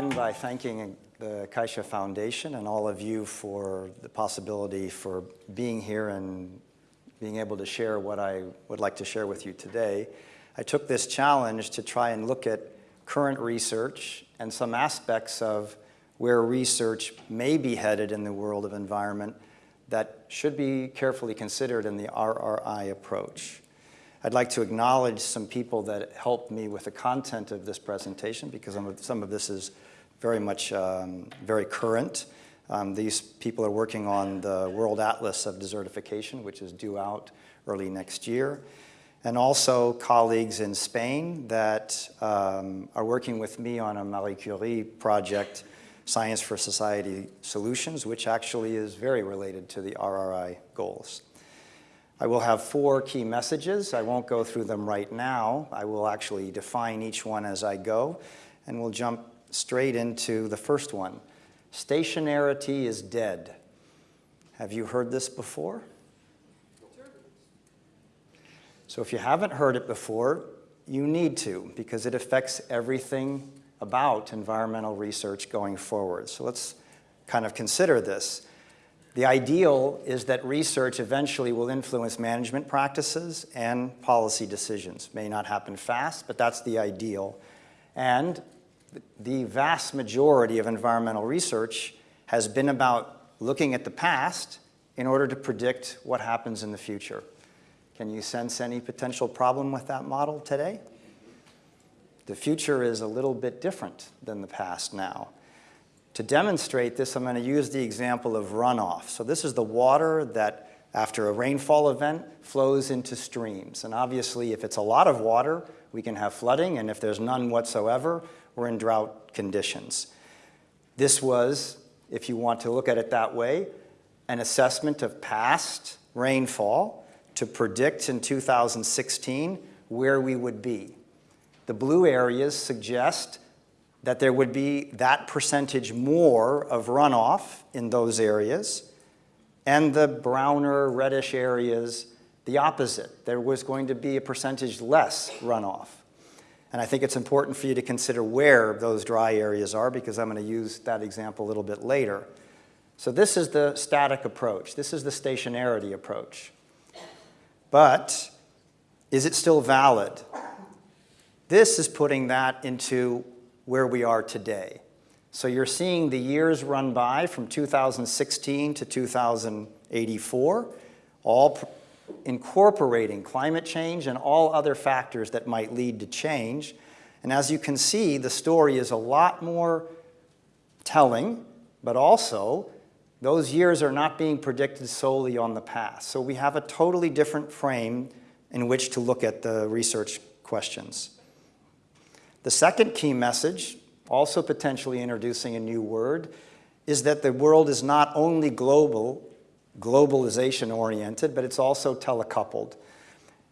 begin by thanking the Caixa Foundation and all of you for the possibility for being here and being able to share what I would like to share with you today. I took this challenge to try and look at current research and some aspects of where research may be headed in the world of environment that should be carefully considered in the RRI approach. I'd like to acknowledge some people that helped me with the content of this presentation because some of this is very much um, very current. Um, these people are working on the World Atlas of Desertification, which is due out early next year. And also colleagues in Spain that um, are working with me on a Marie Curie project, Science for Society Solutions, which actually is very related to the RRI goals. I will have four key messages. I won't go through them right now. I will actually define each one as I go, and we'll jump straight into the first one. Stationarity is dead. Have you heard this before? So if you haven't heard it before, you need to, because it affects everything about environmental research going forward. So let's kind of consider this. The ideal is that research eventually will influence management practices and policy decisions. May not happen fast, but that's the ideal. And the vast majority of environmental research has been about looking at the past in order to predict what happens in the future. Can you sense any potential problem with that model today? The future is a little bit different than the past now. To demonstrate this, I'm going to use the example of runoff. So this is the water that, after a rainfall event, flows into streams. And obviously, if it's a lot of water, we can have flooding, and if there's none whatsoever, we're in drought conditions. This was, if you want to look at it that way, an assessment of past rainfall to predict in 2016 where we would be. The blue areas suggest that there would be that percentage more of runoff in those areas, and the browner, reddish areas, the opposite. There was going to be a percentage less runoff. And I think it's important for you to consider where those dry areas are because I'm going to use that example a little bit later. So this is the static approach. This is the stationarity approach. But is it still valid? This is putting that into where we are today. So you're seeing the years run by from 2016 to 2084, all incorporating climate change and all other factors that might lead to change. And as you can see, the story is a lot more telling, but also those years are not being predicted solely on the past. So we have a totally different frame in which to look at the research questions. The second key message, also potentially introducing a new word, is that the world is not only global, globalization oriented, but it's also telecoupled.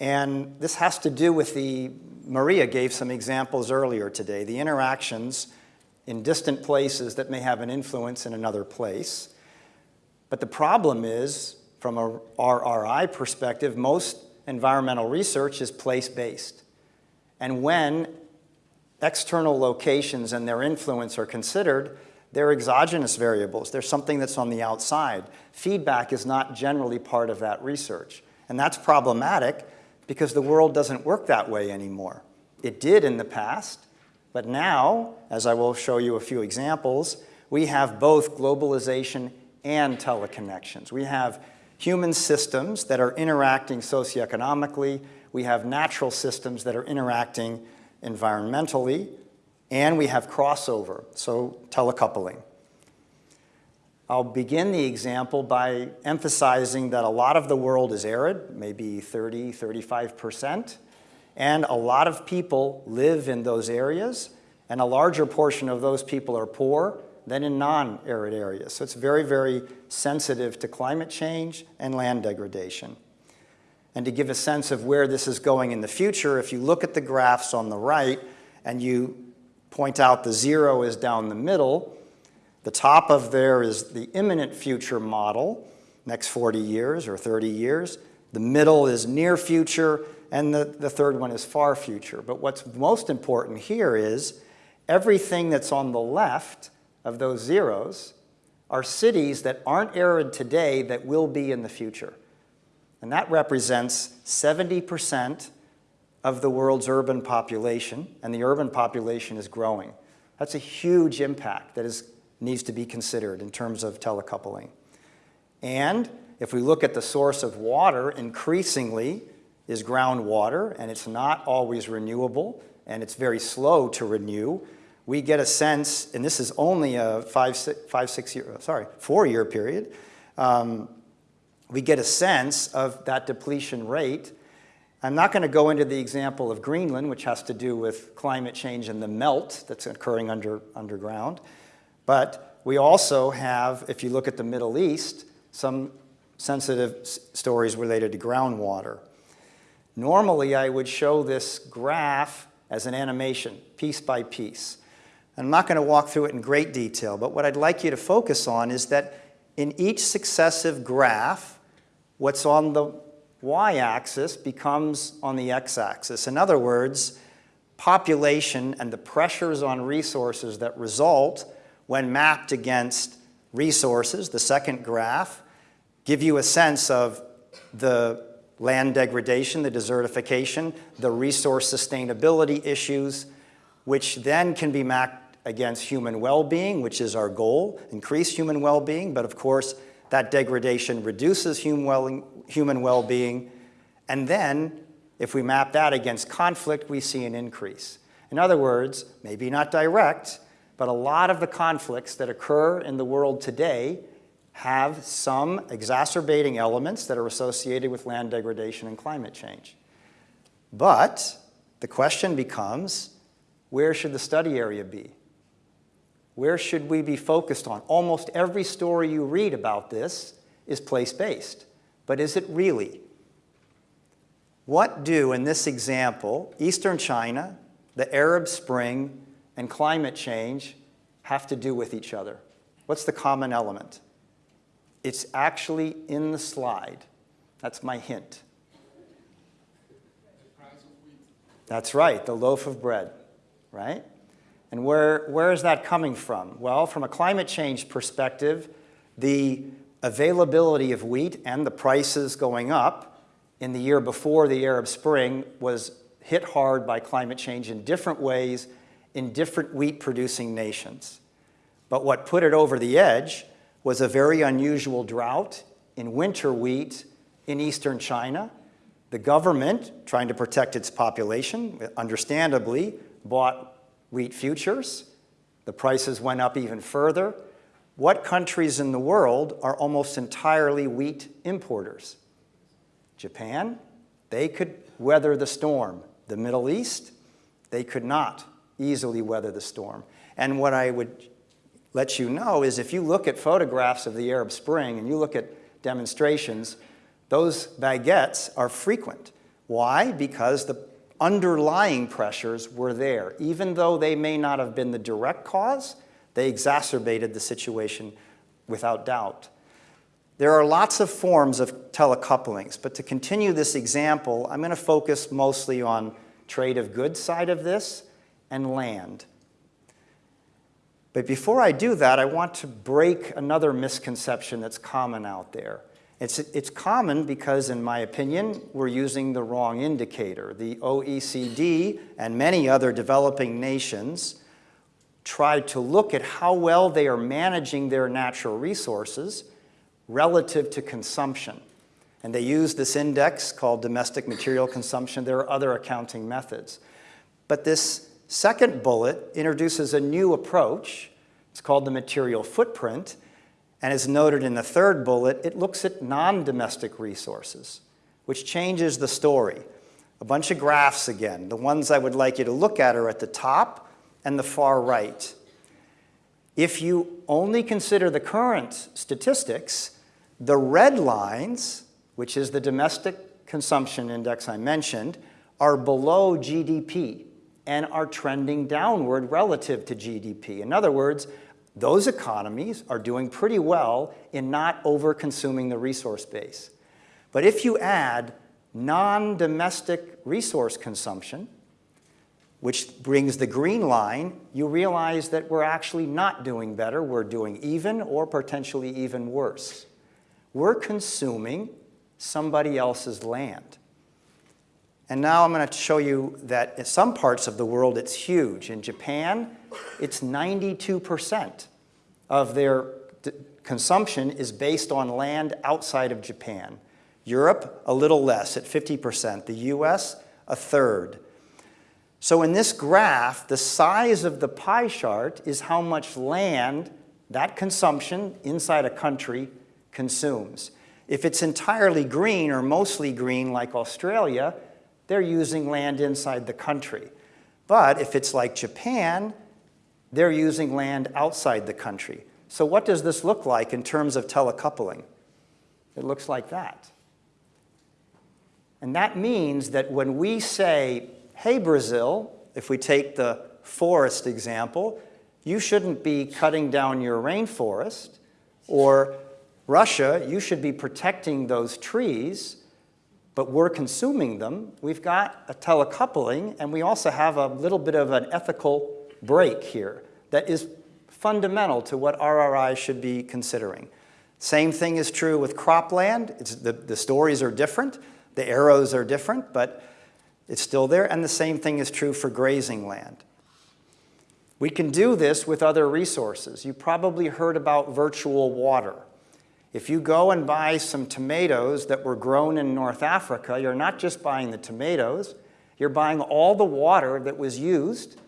And this has to do with the, Maria gave some examples earlier today, the interactions in distant places that may have an influence in another place. But the problem is, from a RRI perspective, most environmental research is place-based. And when external locations and their influence are considered, they're exogenous variables. They're something that's on the outside. Feedback is not generally part of that research. And that's problematic because the world doesn't work that way anymore. It did in the past, but now, as I will show you a few examples, we have both globalization and teleconnections. We have human systems that are interacting socioeconomically. We have natural systems that are interacting environmentally, and we have crossover, so telecoupling. I'll begin the example by emphasizing that a lot of the world is arid, maybe 30, 35%, and a lot of people live in those areas, and a larger portion of those people are poor than in non-arid areas. So it's very, very sensitive to climate change and land degradation. And to give a sense of where this is going in the future, if you look at the graphs on the right and you point out the zero is down the middle, the top of there is the imminent future model, next 40 years or 30 years. The middle is near future, and the, the third one is far future. But what's most important here is Everything that's on the left of those zeros are cities that aren't arid today that will be in the future. And that represents 70% of the world's urban population, and the urban population is growing. That's a huge impact that is, needs to be considered in terms of telecoupling. And if we look at the source of water, increasingly is groundwater, and it's not always renewable, and it's very slow to renew. We get a sense, and this is only a five, six, five, six year, sorry, four year period, um, we get a sense of that depletion rate. I'm not going to go into the example of Greenland, which has to do with climate change and the melt that's occurring under, underground. But we also have, if you look at the Middle East, some sensitive stories related to groundwater. Normally, I would show this graph as an animation, piece by piece. I'm not going to walk through it in great detail, but what I'd like you to focus on is that in each successive graph, what's on the y-axis becomes on the x-axis. In other words, population and the pressures on resources that result when mapped against resources, the second graph, give you a sense of the land degradation, the desertification, the resource sustainability issues, which then can be mapped against human well-being, which is our goal, increase human well-being, but of course, that degradation reduces human well-being. And then, if we map that against conflict, we see an increase. In other words, maybe not direct, but a lot of the conflicts that occur in the world today have some exacerbating elements that are associated with land degradation and climate change. But the question becomes, where should the study area be? Where should we be focused on? Almost every story you read about this is place-based, but is it really? What do, in this example, Eastern China, the Arab Spring, and climate change have to do with each other? What's the common element? It's actually in the slide. That's my hint. That's right, the loaf of bread, right? And where, where is that coming from? Well, from a climate change perspective, the availability of wheat and the prices going up in the year before the Arab Spring was hit hard by climate change in different ways in different wheat producing nations. But what put it over the edge was a very unusual drought in winter wheat in eastern China. The government, trying to protect its population, understandably, bought wheat futures. The prices went up even further. What countries in the world are almost entirely wheat importers? Japan, they could weather the storm. The Middle East, they could not easily weather the storm. And what I would let you know is if you look at photographs of the Arab Spring and you look at demonstrations, those baguettes are frequent. Why? Because the underlying pressures were there. Even though they may not have been the direct cause, they exacerbated the situation without doubt. There are lots of forms of telecouplings, but to continue this example, I'm going to focus mostly on trade of goods side of this and land. But before I do that, I want to break another misconception that's common out there. It's, it's common because, in my opinion, we're using the wrong indicator. The OECD and many other developing nations try to look at how well they are managing their natural resources relative to consumption. And they use this index called domestic material consumption. There are other accounting methods. But this second bullet introduces a new approach. It's called the material footprint. And as noted in the third bullet, it looks at non-domestic resources, which changes the story. A bunch of graphs again. The ones I would like you to look at are at the top and the far right. If you only consider the current statistics, the red lines, which is the domestic consumption index I mentioned, are below GDP and are trending downward relative to GDP. In other words, those economies are doing pretty well in not over-consuming the resource base. But if you add non-domestic resource consumption, which brings the green line, you realize that we're actually not doing better. We're doing even or potentially even worse. We're consuming somebody else's land. And now I'm going to show you that in some parts of the world it's huge. In Japan, it's 92% of their consumption is based on land outside of Japan. Europe, a little less at 50%. The US, a third. So in this graph, the size of the pie chart is how much land that consumption inside a country consumes. If it's entirely green or mostly green like Australia, they're using land inside the country. But if it's like Japan, they're using land outside the country. So what does this look like in terms of telecoupling? It looks like that. And that means that when we say, hey, Brazil, if we take the forest example, you shouldn't be cutting down your rainforest, or Russia, you should be protecting those trees, but we're consuming them. We've got a telecoupling, and we also have a little bit of an ethical break here that is fundamental to what RRI should be considering. Same thing is true with cropland. It's the, the stories are different, the arrows are different, but it's still there, and the same thing is true for grazing land. We can do this with other resources. You probably heard about virtual water. If you go and buy some tomatoes that were grown in North Africa, you're not just buying the tomatoes, you're buying all the water that was used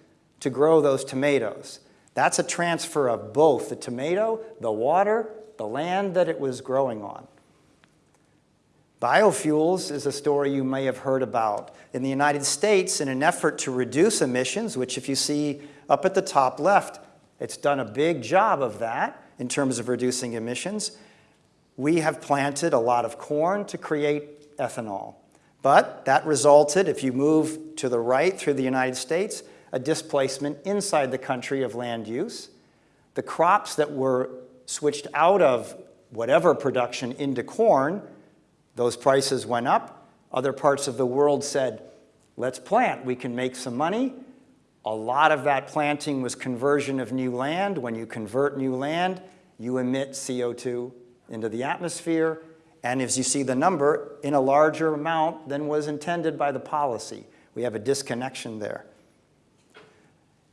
to grow those tomatoes. That's a transfer of both the tomato, the water, the land that it was growing on. Biofuels is a story you may have heard about. In the United States, in an effort to reduce emissions, which if you see up at the top left, it's done a big job of that in terms of reducing emissions, we have planted a lot of corn to create ethanol. But that resulted, if you move to the right through the United States, a displacement inside the country of land use. The crops that were switched out of whatever production into corn, those prices went up. Other parts of the world said, let's plant, we can make some money. A lot of that planting was conversion of new land. When you convert new land, you emit CO2 into the atmosphere, and as you see the number, in a larger amount than was intended by the policy. We have a disconnection there.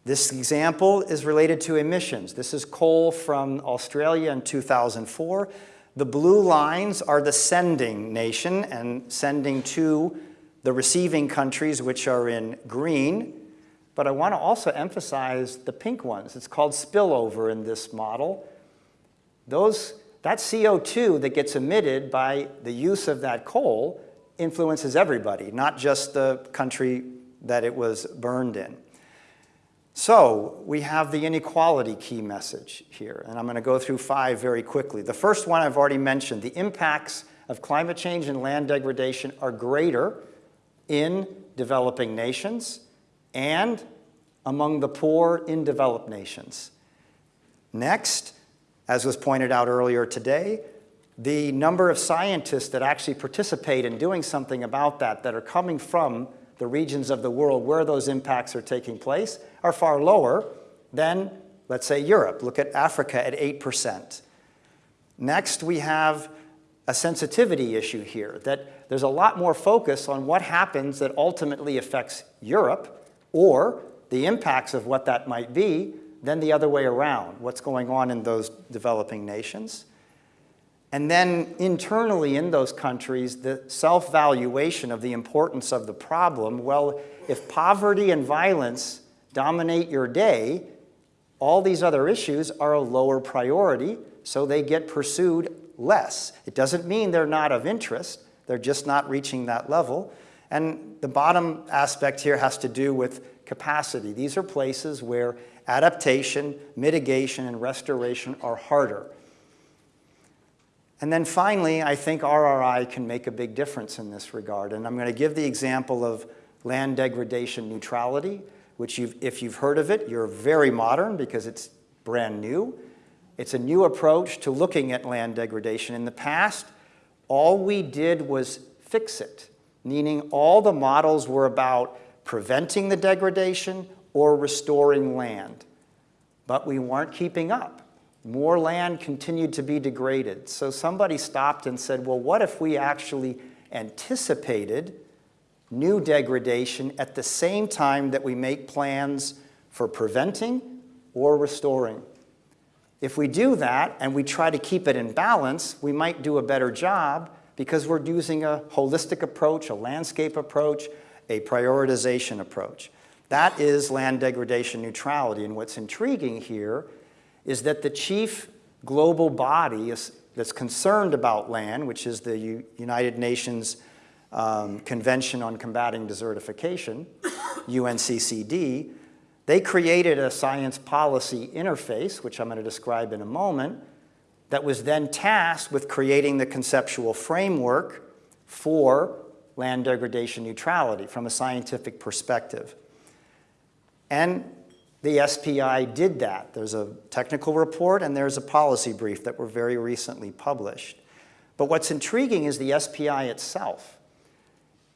This example is related to emissions. This is coal from Australia in 2004. The blue lines are the sending nation and sending to the receiving countries, which are in green. But I want to also emphasize the pink ones. It's called spillover in this model. Those, that CO2 that gets emitted by the use of that coal influences everybody, not just the country that it was burned in. So we have the inequality key message here, and I'm going to go through five very quickly. The first one I've already mentioned, the impacts of climate change and land degradation are greater in developing nations and among the poor in developed nations. Next, as was pointed out earlier today, the number of scientists that actually participate in doing something about that that are coming from the regions of the world where those impacts are taking place are far lower than, let's say, Europe. Look at Africa at 8%. Next, we have a sensitivity issue here, that there's a lot more focus on what happens that ultimately affects Europe or the impacts of what that might be than the other way around, what's going on in those developing nations. And then internally in those countries, the self-valuation of the importance of the problem, well, if poverty and violence dominate your day, all these other issues are a lower priority, so they get pursued less. It doesn't mean they're not of interest, they're just not reaching that level. And the bottom aspect here has to do with capacity. These are places where adaptation, mitigation, and restoration are harder. And then finally, I think RRI can make a big difference in this regard. And I'm going to give the example of land degradation neutrality which you've, if you've heard of it, you're very modern because it's brand new. It's a new approach to looking at land degradation. In the past, all we did was fix it, meaning all the models were about preventing the degradation or restoring land. But we weren't keeping up. More land continued to be degraded. So somebody stopped and said, well, what if we actually anticipated new degradation at the same time that we make plans for preventing or restoring? If we do that and we try to keep it in balance, we might do a better job because we're using a holistic approach, a landscape approach, a prioritization approach. That is land degradation neutrality. And what's intriguing here is that the chief global body is, that's concerned about land, which is the U United Nations um, Convention on Combating Desertification, UNCCD, they created a science policy interface, which I'm going to describe in a moment, that was then tasked with creating the conceptual framework for land degradation neutrality from a scientific perspective. And the SPI did that. There's a technical report and there's a policy brief that were very recently published. But what's intriguing is the SPI itself.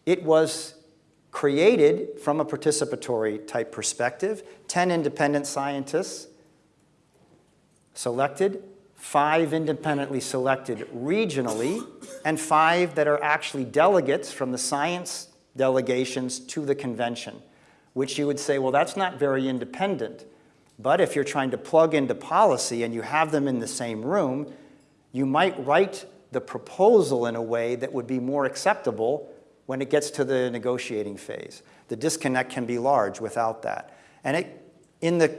It was created from a participatory type perspective, 10 independent scientists selected, five independently selected regionally, and five that are actually delegates from the science delegations to the convention, which you would say, well, that's not very independent. But if you're trying to plug into policy and you have them in the same room, you might write the proposal in a way that would be more acceptable when it gets to the negotiating phase. The disconnect can be large without that. And it, in the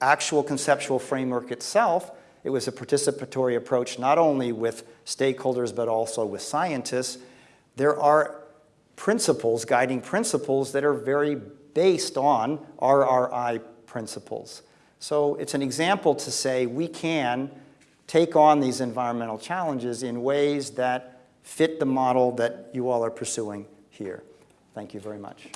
actual conceptual framework itself, it was a participatory approach not only with stakeholders but also with scientists. There are principles, guiding principles that are very based on RRI principles. So it's an example to say we can take on these environmental challenges in ways that fit the model that you all are pursuing here. Thank you very much.